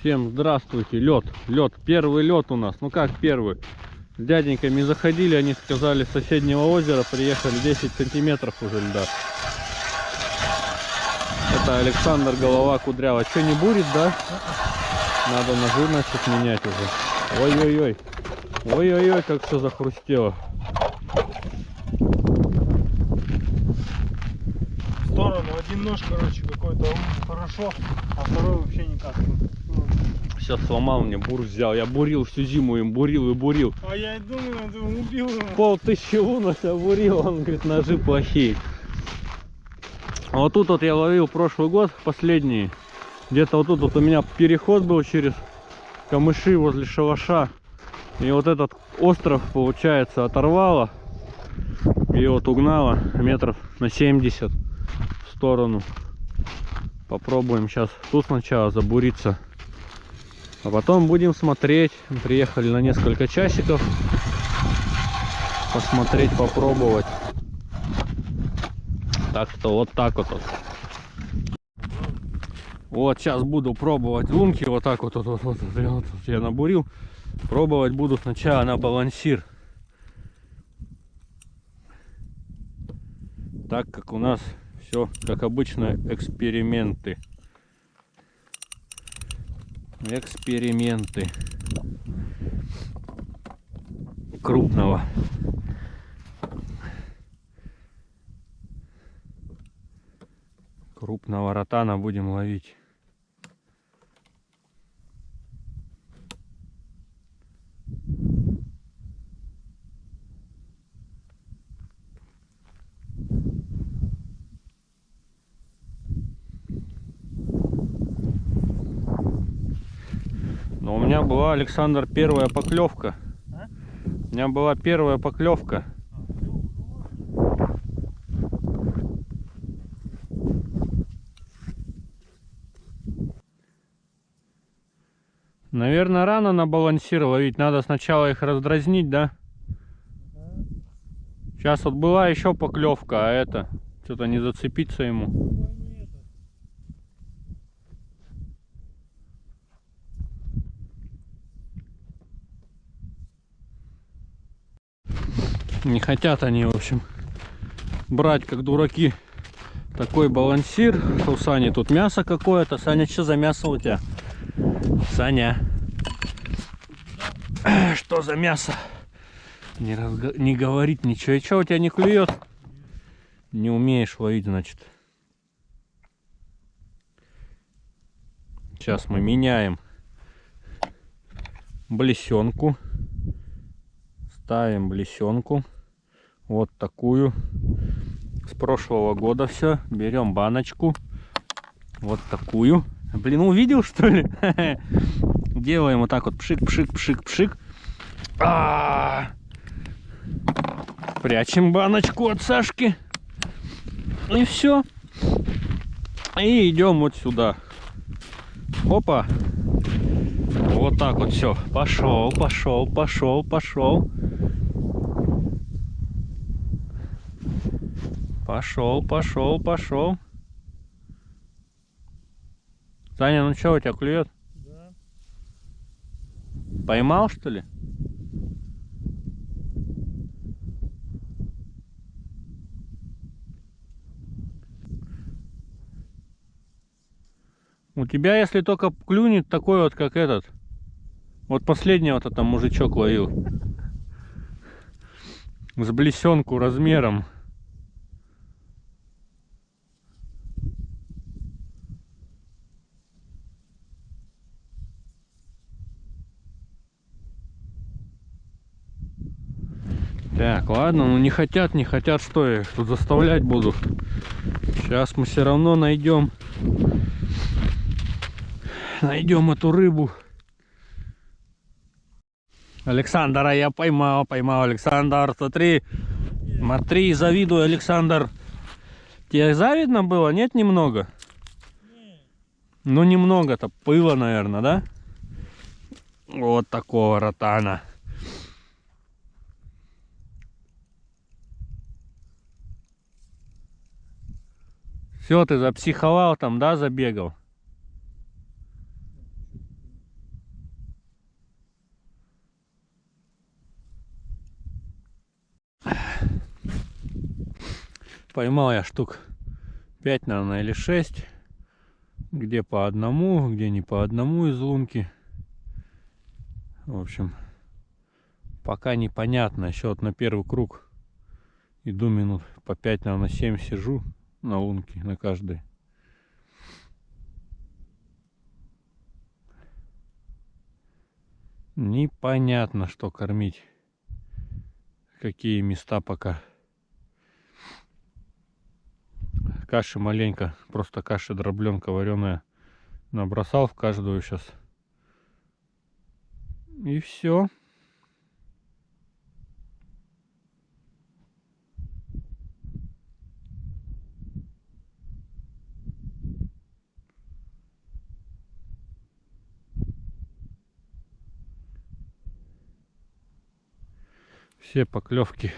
Всем здравствуйте, лед, лед, первый лед у нас, ну как первый? С дяденьками заходили, они сказали, с соседнего озера приехали 10 сантиметров уже льда. Это Александр голова кудрява. Что, не бурит, да? Надо ножи, значит, менять уже. Ой-ой-ой. Ой-ой-ой, как все захрустело. В сторону один нож, короче, какой-то хорошо, а второй вообще никак. Сейчас сломал мне, бур взял. Я бурил всю зиму им, бурил и бурил. А я и думаю, ты убил его. Пол тысячи лун я бурил, он говорит, ножи плохие. А вот тут вот я ловил прошлый год, последний. Где-то вот тут вот у меня переход был через камыши возле шалаша. И вот этот остров, получается, оторвало. И вот угнало метров на 70 в сторону. Попробуем сейчас тут сначала забуриться. А потом будем смотреть. Приехали на несколько часиков. Посмотреть, попробовать. Так что вот так вот. вот. Вот сейчас буду пробовать лунки. Вот так вот, вот, вот, вот, вот, вот я набурил. Пробовать буду сначала на балансир. Так как у нас все, как обычно, эксперименты. Эксперименты крупного. Крупного ротана будем ловить. Но у меня была, Александр, первая поклевка. А? У меня была первая поклевка. Наверное, рано на балансир ловить. Надо сначала их раздразнить, да? Сейчас вот была еще поклевка, а это что-то не зацепиться ему. Не хотят они, в общем, брать как дураки такой балансир. У Сани тут мясо какое-то. Саня, что за мясо у тебя? Саня. Что за мясо? Не, разго... не говорит ничего. И что у тебя не клюет? Не умеешь ловить, значит. Сейчас мы меняем блесенку. Ставим блесенку. Вот такую. С прошлого года все. Берем баночку. Вот такую. Блин, увидел что ли? Делаем вот так вот пшик, пшик, пшик, пшик. -а. Прячем баночку от Сашки. И все. И идем вот сюда. Опа. Вот так вот все. Пошел, пошел, пошел, пошел. Пошел, пошел, пошел. Саня, ну что у тебя клюет? Да. Поймал что ли? У тебя, если только клюнет такой вот, как этот. Вот последний вот это мужичок ловил. С блесенку размером. Так, ладно, ну не хотят, не хотят, что я их тут заставлять буду. Сейчас мы все равно найдем. Найдем эту рыбу. Александра я поймал, поймал, Александр, смотри. Смотри, завидую, Александр. Тебе завидно было? Нет, немного? Ну, немного-то пыла, наверное, да? Вот такого ротана. Все, ты запсиховал там, да, забегал? Поймал я штук 5, наверное, или 6. Где по одному, где не по одному из лунки. В общем, пока непонятно. Еще вот на первый круг иду минут по 5, наверное, 7 сижу на лунке, на каждой. Непонятно, что кормить. Какие места пока. Каши маленько, просто каша дробленка вареная. Набросал в каждую сейчас. И все. Все поклевки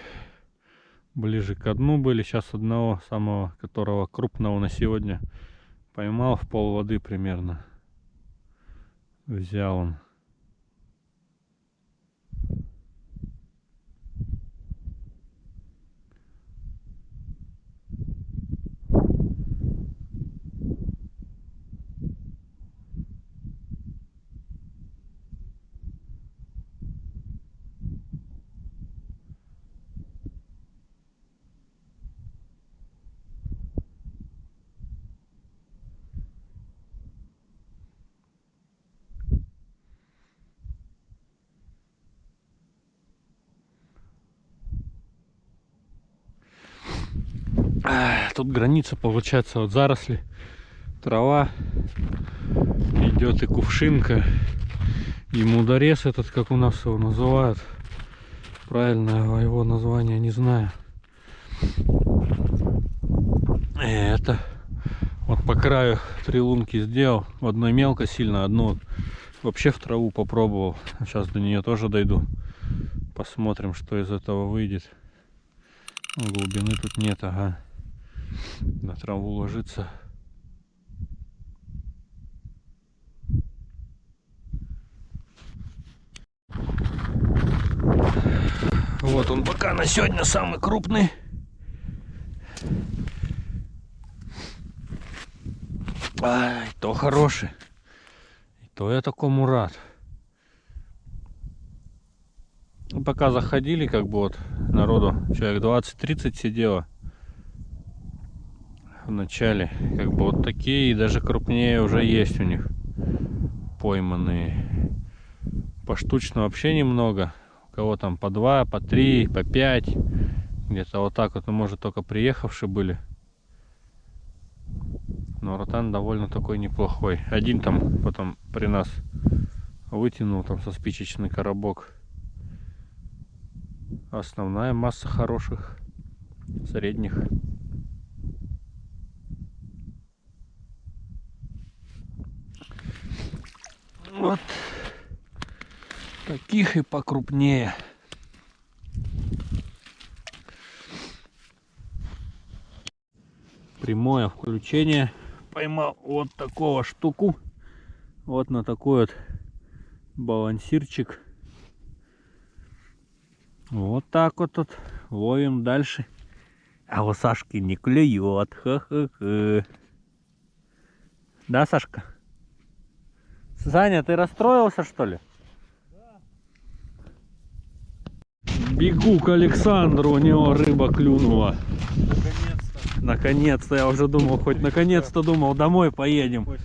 ближе к дну были. Сейчас одного самого, которого крупного на сегодня поймал в пол воды примерно. Взял он. Тут граница получается вот заросли, трава, идет и кувшинка, и мударес этот, как у нас его называют. Правильно его название не знаю. И это вот по краю три лунки сделал. В одной мелко сильно, одну вообще в траву попробовал. Сейчас до нее тоже дойду. Посмотрим, что из этого выйдет. Глубины тут нет, ага на траву ложится. Вот он пока на сегодня самый крупный. Ай, то хороший. И то я такому рад. Пока заходили, как бы вот народу человек 20-30 сидело в начале. Как бы вот такие и даже крупнее уже есть у них пойманные. Поштучно вообще немного. У кого там по два, по три, по пять. Где-то вот так вот, ну, может, только приехавшие были. Но ротан довольно такой неплохой. Один там потом при нас вытянул там со спичечный коробок. Основная масса хороших, средних. Вот таких и покрупнее. Прямое включение. Поймал вот такого штуку. Вот на такой вот балансирчик. Вот так вот тут ловим дальше. А у Сашки не клюет. Ха-ха-ха. Да, Сашка? Саня, ты расстроился, что ли? Бегу к Александру, у него рыба клюнула. Наконец-то. Наконец-то, я уже думал, хоть наконец-то думал, домой поедем. Хоть.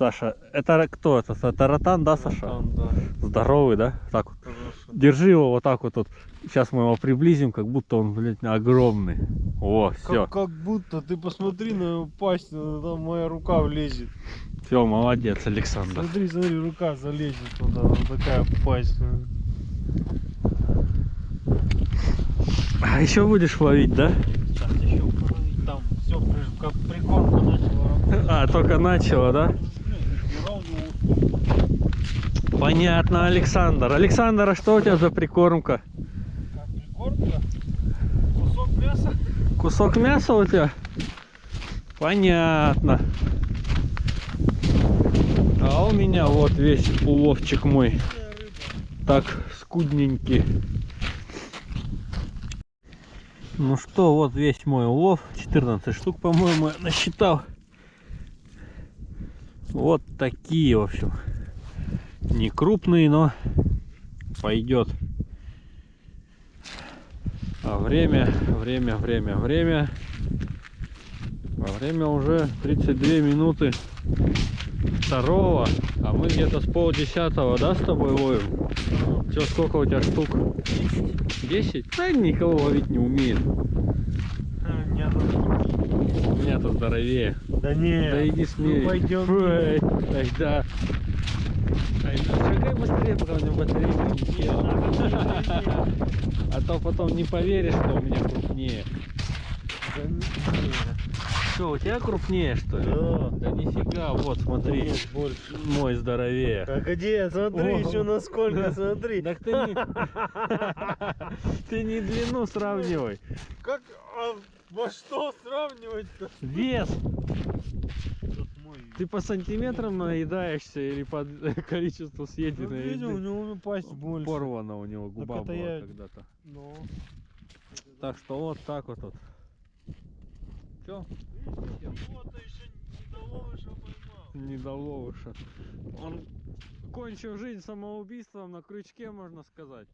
Саша, это кто это? Это ротан, да, Саша? Там, да. Здоровый, да? Так вот. Хороший. Держи его вот так вот. вот. Сейчас мы его приблизим, как будто он, блядь, огромный. О, все. Как, как будто, ты посмотри на его пасть, там моя рука влезет. Все, молодец, Александр. Смотри, смотри, рука залезет туда, вот такая пасть. А еще будешь ловить, да? Сейчас еще половить, там все, как прикормка начала работать. А, только начало, да? Понятно, Александр. Александр, а что у тебя за прикормка? Как прикормка? Кусок мяса? Кусок мяса у тебя? Понятно. А у меня вот весь уловчик мой. Так, скудненький. Ну что, вот весь мой улов. 14 штук, по-моему, я насчитал. Вот такие, в общем. Не крупные, но пойдет. А время, время, время, время. А время уже 32 минуты второго. А мы где-то с полдесятого, да, с тобой ловим? Все, сколько у тебя штук? 10? Да никого ловить не умеет. Нет. У меня тут здоровее. Да не. Да иди смей. Ну, пойдем. Фу, эй, ай, да. Ай, да, шагай быстрее, пока у меня батарейка не. А то потом не поверишь, что у меня крупнее. Да не. Что, у тебя крупнее, что ли? Да. Да нифига, вот смотри, Нет, больше. мой здоровее. А где? Смотри О. еще насколько, смотри. Так ты не... Ты не длину сравнивай. Как, во что сравнивать-то? Вес. Ты по сантиметрам наедаешься или по количеству Ну, съеденной видел, у него пасть больше. Порвана у него губа была я- когда-то. Ну. Так что вот так вот. вот. Чё? Вот еще не доловыша поймал. Не доловыша. Он кончил жизнь самоубийством на крючке, можно сказать.